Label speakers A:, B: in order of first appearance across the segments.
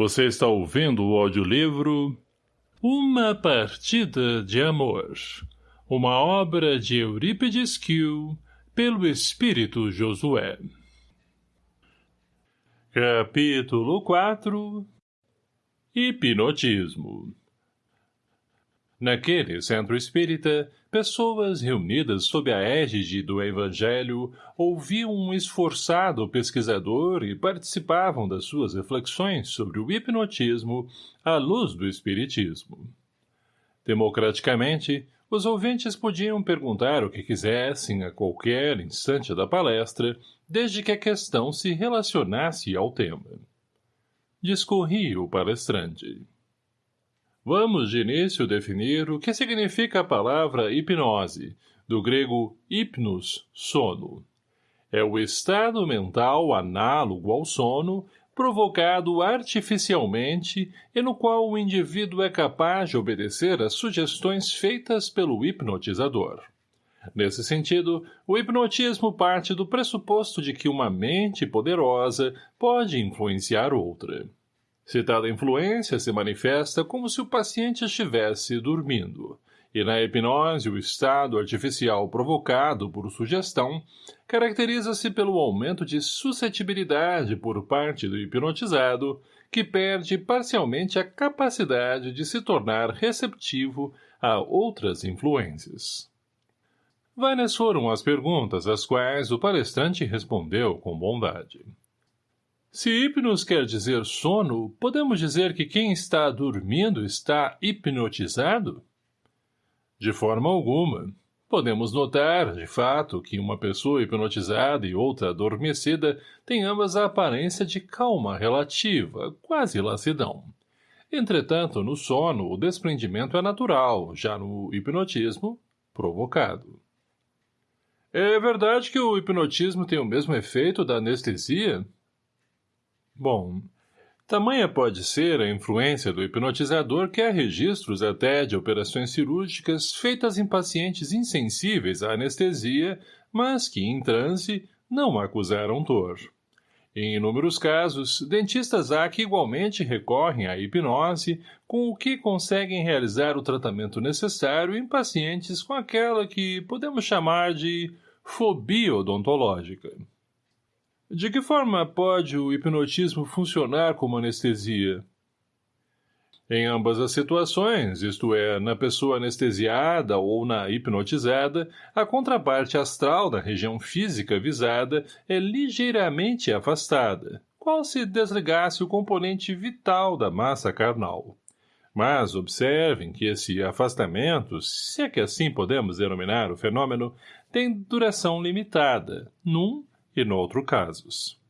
A: Você está ouvindo o audiolivro Uma Partida de Amor, uma obra de Eurípides Kiel, pelo Espírito Josué. Capítulo 4 Hipnotismo Naquele centro espírita, pessoas reunidas sob a égide do Evangelho ouviam um esforçado pesquisador e participavam das suas reflexões sobre o hipnotismo à luz do Espiritismo. Democraticamente, os ouvintes podiam perguntar o que quisessem a qualquer instante da palestra, desde que a questão se relacionasse ao tema. Discorria o palestrante. Vamos de início definir o que significa a palavra hipnose, do grego hipnos, sono. É o estado mental análogo ao sono, provocado artificialmente e no qual o indivíduo é capaz de obedecer às sugestões feitas pelo hipnotizador. Nesse sentido, o hipnotismo parte do pressuposto de que uma mente poderosa pode influenciar outra. Citada influência se manifesta como se o paciente estivesse dormindo, e na hipnose o estado artificial provocado por sugestão caracteriza-se pelo aumento de suscetibilidade por parte do hipnotizado, que perde parcialmente a capacidade de se tornar receptivo a outras influências. Várias foram as perguntas às quais o palestrante respondeu com bondade. Se hipnos quer dizer sono, podemos dizer que quem está dormindo está hipnotizado? De forma alguma. Podemos notar, de fato, que uma pessoa hipnotizada e outra adormecida têm ambas a aparência de calma relativa, quase lassidão. Entretanto, no sono, o desprendimento é natural, já no hipnotismo, provocado. É verdade que o hipnotismo tem o mesmo efeito da anestesia? Bom, tamanha pode ser a influência do hipnotizador que há registros até de operações cirúrgicas feitas em pacientes insensíveis à anestesia, mas que, em transe, não acusaram dor. Em inúmeros casos, dentistas há que igualmente recorrem à hipnose, com o que conseguem realizar o tratamento necessário em pacientes com aquela que podemos chamar de fobia odontológica. De que forma pode o hipnotismo funcionar como anestesia? Em ambas as situações, isto é, na pessoa anestesiada ou na hipnotizada, a contraparte astral da região física visada é ligeiramente afastada, qual se desligasse o componente vital da massa carnal. Mas observem que esse afastamento, se é que assim podemos denominar o fenômeno, tem duração limitada, num e no outro casos.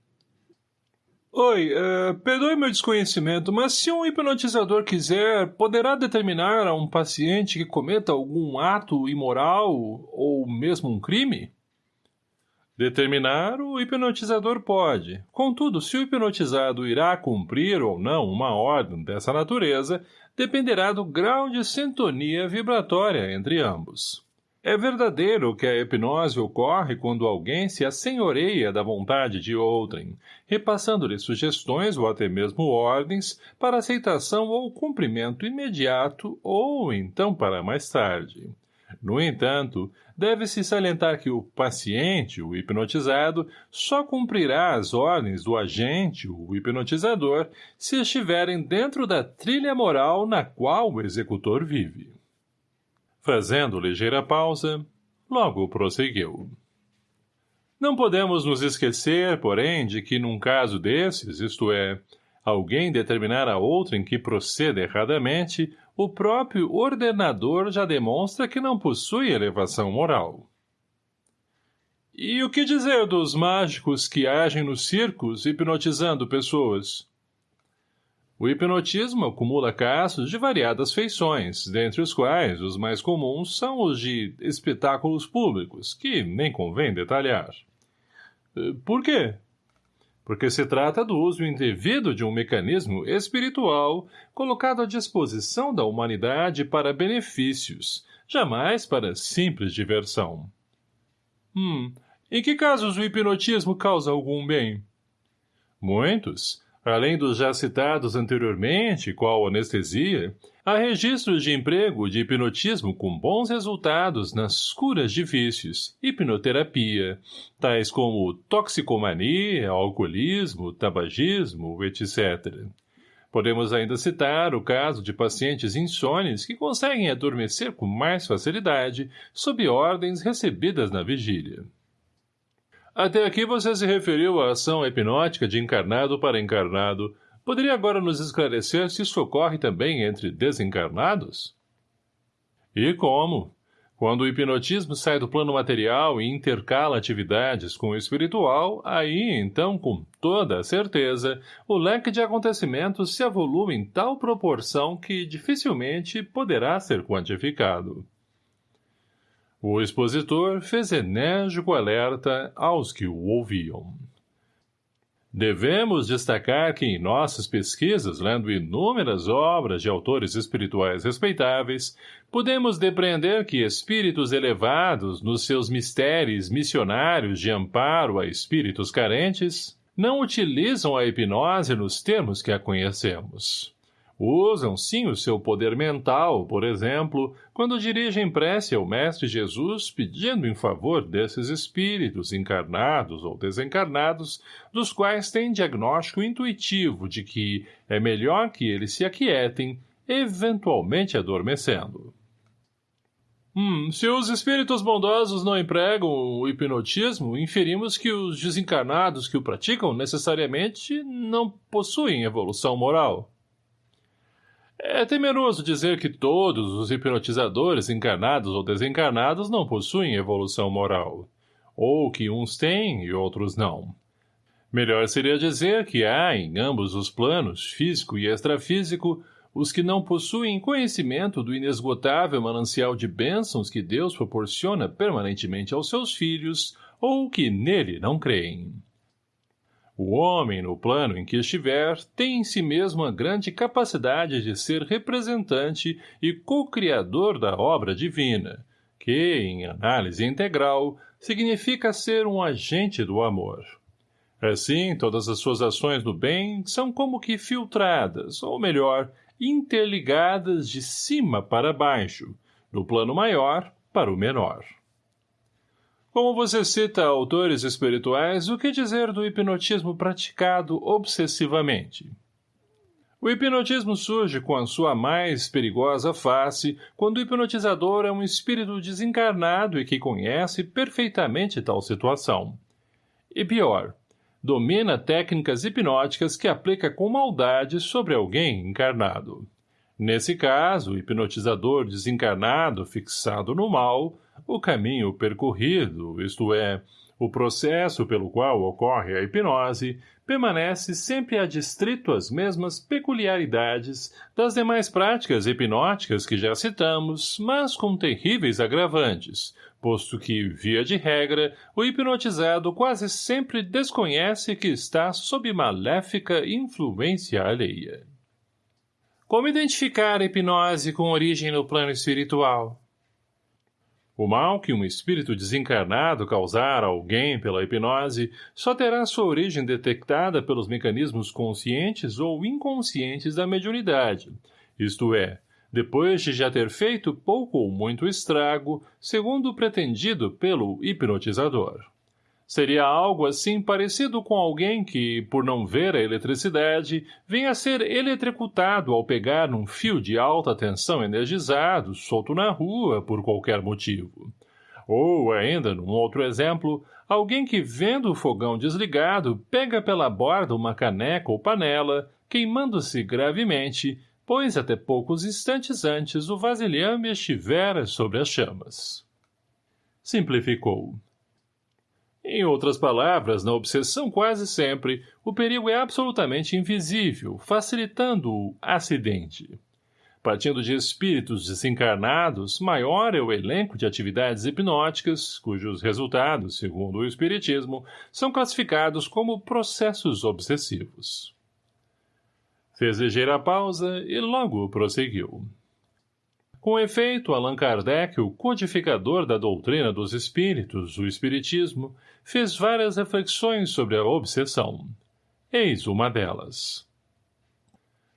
A: Oi, uh, perdoe meu desconhecimento, mas se um hipnotizador quiser, poderá determinar a um paciente que cometa algum ato imoral ou mesmo um crime? Determinar, o hipnotizador pode. Contudo, se o hipnotizado irá cumprir ou não uma ordem dessa natureza, dependerá do grau de sintonia vibratória entre ambos. É verdadeiro que a hipnose ocorre quando alguém se assenhoreia da vontade de outrem, repassando-lhe sugestões ou até mesmo ordens para aceitação ou cumprimento imediato ou então para mais tarde. No entanto, deve-se salientar que o paciente, o hipnotizado, só cumprirá as ordens do agente, o hipnotizador, se estiverem dentro da trilha moral na qual o executor vive. Fazendo ligeira pausa, logo prosseguiu. Não podemos nos esquecer, porém, de que num caso desses, isto é, alguém determinar a outrem que proceda erradamente, o próprio ordenador já demonstra que não possui elevação moral. E o que dizer dos mágicos que agem nos circos hipnotizando pessoas? O hipnotismo acumula casos de variadas feições, dentre os quais os mais comuns são os de espetáculos públicos, que nem convém detalhar. Eh, por quê? Porque se trata do uso indevido de um mecanismo espiritual colocado à disposição da humanidade para benefícios, jamais para simples diversão. Hum, em que casos o hipnotismo causa algum bem? Muitos, Além dos já citados anteriormente, qual anestesia, há registros de emprego de hipnotismo com bons resultados nas curas de vícios, hipnoterapia, tais como toxicomania, alcoolismo, tabagismo, etc. Podemos ainda citar o caso de pacientes insones que conseguem adormecer com mais facilidade sob ordens recebidas na vigília. Até aqui você se referiu à ação hipnótica de encarnado para encarnado. Poderia agora nos esclarecer se isso ocorre também entre desencarnados? E como? Quando o hipnotismo sai do plano material e intercala atividades com o espiritual, aí, então, com toda a certeza, o leque de acontecimentos se avoluma em tal proporção que dificilmente poderá ser quantificado. O expositor fez enérgico alerta aos que o ouviam. Devemos destacar que em nossas pesquisas, lendo inúmeras obras de autores espirituais respeitáveis, podemos depreender que espíritos elevados, nos seus mistérios missionários de amparo a espíritos carentes, não utilizam a hipnose nos termos que a conhecemos. Usam sim o seu poder mental, por exemplo, quando dirigem prece ao Mestre Jesus pedindo em favor desses espíritos encarnados ou desencarnados, dos quais têm diagnóstico intuitivo de que é melhor que eles se aquietem, eventualmente adormecendo. Hum, se os espíritos bondosos não empregam o hipnotismo, inferimos que os desencarnados que o praticam necessariamente não possuem evolução moral. É temeroso dizer que todos os hipnotizadores encarnados ou desencarnados não possuem evolução moral, ou que uns têm e outros não. Melhor seria dizer que há, em ambos os planos, físico e extrafísico, os que não possuem conhecimento do inesgotável manancial de bênçãos que Deus proporciona permanentemente aos seus filhos, ou que nele não creem. O homem, no plano em que estiver, tem em si mesmo a grande capacidade de ser representante e co-criador da obra divina, que, em análise integral, significa ser um agente do amor. Assim, todas as suas ações do bem são como que filtradas, ou melhor, interligadas de cima para baixo, do plano maior para o menor. Como você cita autores espirituais, o que dizer do hipnotismo praticado obsessivamente? O hipnotismo surge com a sua mais perigosa face quando o hipnotizador é um espírito desencarnado e que conhece perfeitamente tal situação. E pior, domina técnicas hipnóticas que aplica com maldade sobre alguém encarnado. Nesse caso, o hipnotizador desencarnado fixado no mal o caminho percorrido, isto é, o processo pelo qual ocorre a hipnose, permanece sempre adstrito às mesmas peculiaridades das demais práticas hipnóticas que já citamos, mas com terríveis agravantes, posto que, via de regra, o hipnotizado quase sempre desconhece que está sob maléfica influência alheia. Como identificar a hipnose com origem no plano espiritual? O mal que um espírito desencarnado causar a alguém pela hipnose só terá sua origem detectada pelos mecanismos conscientes ou inconscientes da mediunidade, isto é, depois de já ter feito pouco ou muito estrago, segundo pretendido pelo hipnotizador. Seria algo assim parecido com alguém que, por não ver a eletricidade, venha a ser eletrocutado ao pegar num fio de alta tensão energizado, solto na rua, por qualquer motivo. Ou, ainda, num outro exemplo, alguém que, vendo o fogão desligado, pega pela borda uma caneca ou panela, queimando-se gravemente, pois até poucos instantes antes o vasilhame estivera sobre as chamas. Simplificou. Em outras palavras, na obsessão quase sempre, o perigo é absolutamente invisível, facilitando o acidente. Partindo de espíritos desencarnados, maior é o elenco de atividades hipnóticas, cujos resultados, segundo o Espiritismo, são classificados como processos obsessivos. Fez ligeira pausa e logo prosseguiu. Com efeito, Allan Kardec, o codificador da doutrina dos espíritos, o espiritismo, fez várias reflexões sobre a obsessão. Eis uma delas.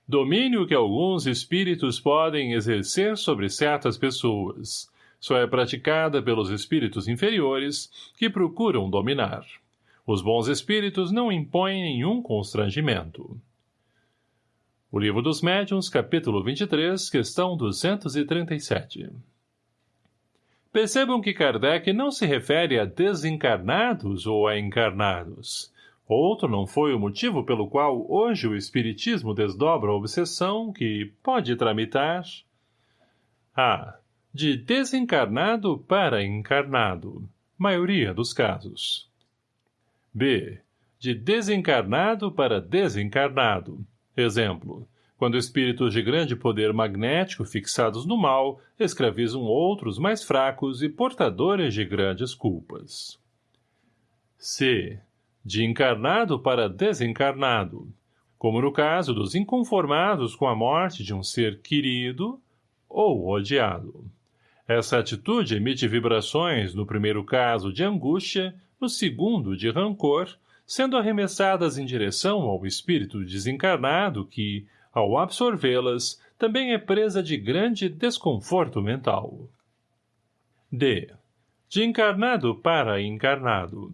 A: Domínio que alguns espíritos podem exercer sobre certas pessoas. Só é praticada pelos espíritos inferiores que procuram dominar. Os bons espíritos não impõem nenhum constrangimento. O Livro dos Médiuns, capítulo 23, questão 237. Percebam que Kardec não se refere a desencarnados ou a encarnados. Outro não foi o motivo pelo qual hoje o Espiritismo desdobra a obsessão que pode tramitar a. De desencarnado para encarnado, maioria dos casos. B. De desencarnado para desencarnado. Exemplo. Quando espíritos de grande poder magnético fixados no mal escravizam outros mais fracos e portadores de grandes culpas. C. De encarnado para desencarnado. Como no caso dos inconformados com a morte de um ser querido ou odiado. Essa atitude emite vibrações, no primeiro caso de angústia, no segundo de rancor, sendo arremessadas em direção ao espírito desencarnado que, ao absorvê-las, também é presa de grande desconforto mental. D. De encarnado para encarnado.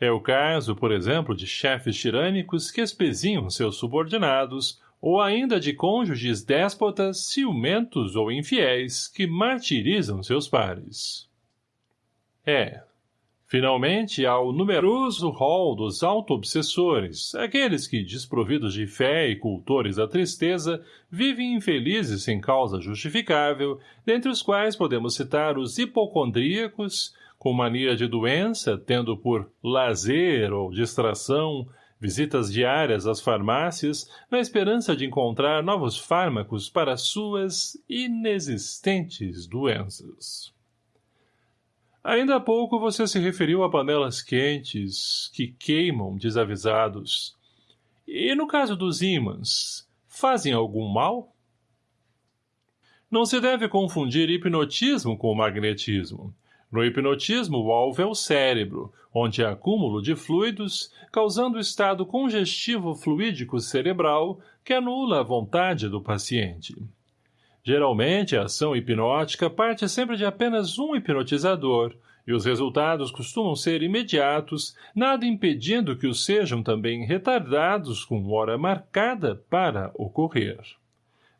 A: É o caso, por exemplo, de chefes tirânicos que espezinham seus subordinados, ou ainda de cônjuges déspotas, ciumentos ou infiéis que martirizam seus pares. É, Finalmente, há o numeroso rol dos auto-obsessores, aqueles que, desprovidos de fé e cultores da tristeza, vivem infelizes sem causa justificável, dentre os quais podemos citar os hipocondríacos, com mania de doença, tendo por lazer ou distração visitas diárias às farmácias, na esperança de encontrar novos fármacos para suas inexistentes doenças. Ainda há pouco você se referiu a panelas quentes que queimam desavisados. E no caso dos ímãs, fazem algum mal? Não se deve confundir hipnotismo com magnetismo. No hipnotismo, o alvo é o cérebro, onde há acúmulo de fluidos, causando estado congestivo fluídico cerebral que anula a vontade do paciente. Geralmente, a ação hipnótica parte sempre de apenas um hipnotizador, e os resultados costumam ser imediatos, nada impedindo que os sejam também retardados com hora marcada para ocorrer.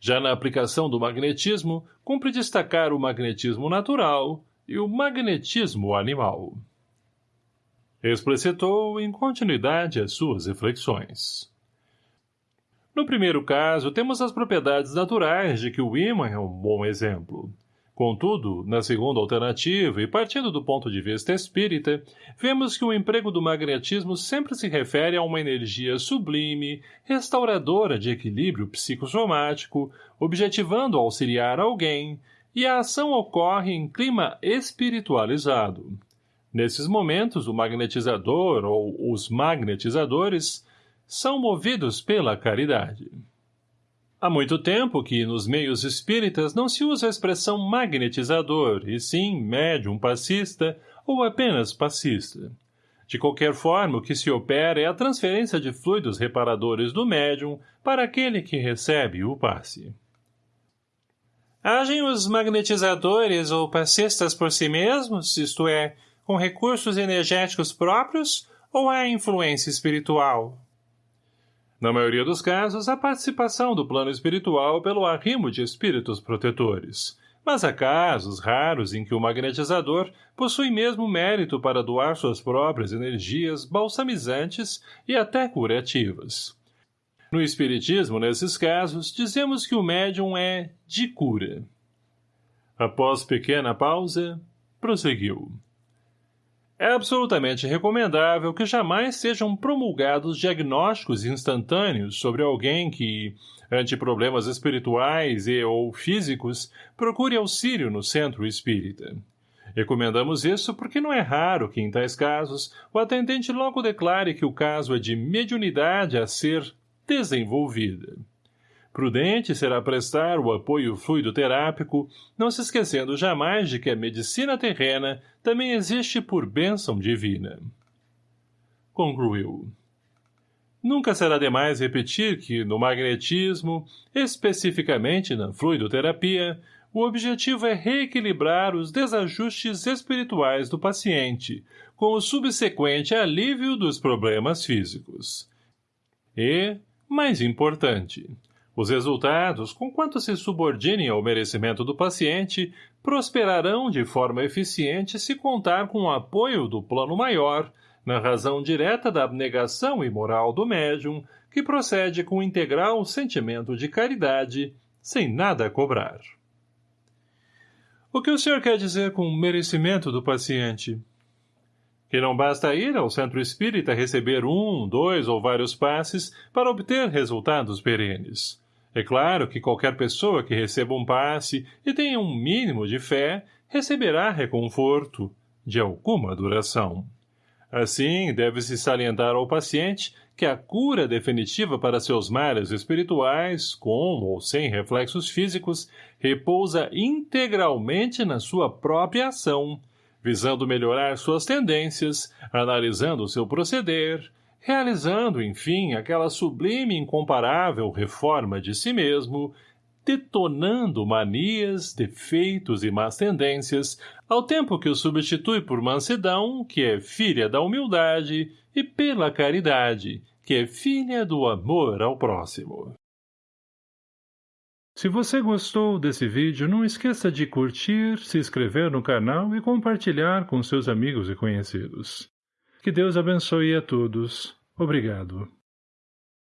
A: Já na aplicação do magnetismo, cumpre destacar o magnetismo natural e o magnetismo animal. Explicitou em continuidade as suas reflexões. No primeiro caso, temos as propriedades naturais de que o ímã é um bom exemplo. Contudo, na segunda alternativa, e partindo do ponto de vista espírita, vemos que o emprego do magnetismo sempre se refere a uma energia sublime, restauradora de equilíbrio psicossomático, objetivando auxiliar alguém, e a ação ocorre em clima espiritualizado. Nesses momentos, o magnetizador ou os magnetizadores são movidos pela caridade. Há muito tempo que, nos meios espíritas, não se usa a expressão magnetizador, e sim médium passista ou apenas passista. De qualquer forma, o que se opera é a transferência de fluidos reparadores do médium para aquele que recebe o passe. Agem os magnetizadores ou passistas por si mesmos, isto é, com recursos energéticos próprios, ou há influência espiritual? Na maioria dos casos, a participação do plano espiritual pelo arrimo de espíritos protetores. Mas há casos raros em que o magnetizador possui mesmo mérito para doar suas próprias energias balsamizantes e até curativas. No Espiritismo, nesses casos, dizemos que o médium é de cura. Após pequena pausa, prosseguiu. É absolutamente recomendável que jamais sejam promulgados diagnósticos instantâneos sobre alguém que, ante problemas espirituais e ou físicos, procure auxílio no centro espírita. Recomendamos isso porque não é raro que, em tais casos, o atendente logo declare que o caso é de mediunidade a ser desenvolvida. Prudente será prestar o apoio fluidoterápico, não se esquecendo jamais de que a medicina terrena também existe por bênção divina. Concluiu. Nunca será demais repetir que, no magnetismo, especificamente na fluidoterapia, o objetivo é reequilibrar os desajustes espirituais do paciente, com o subsequente alívio dos problemas físicos. E, mais importante, os resultados, conquanto se subordinem ao merecimento do paciente, prosperarão de forma eficiente se contar com o apoio do plano maior, na razão direta da abnegação imoral do médium, que procede com integral sentimento de caridade, sem nada cobrar. O que o senhor quer dizer com merecimento do paciente? Que não basta ir ao centro espírita receber um, dois ou vários passes para obter resultados perenes. É claro que qualquer pessoa que receba um passe e tenha um mínimo de fé receberá reconforto, de alguma duração. Assim, deve-se salientar ao paciente que a cura definitiva para seus males espirituais, com ou sem reflexos físicos, repousa integralmente na sua própria ação, visando melhorar suas tendências, analisando seu proceder, realizando, enfim, aquela sublime e incomparável reforma de si mesmo, detonando manias, defeitos e más tendências, ao tempo que o substitui por mansidão, que é filha da humildade, e pela caridade, que é filha do amor ao próximo. Se você gostou desse vídeo, não esqueça de curtir, se inscrever no canal e compartilhar com seus amigos e conhecidos. Que Deus abençoe a todos. Obrigado.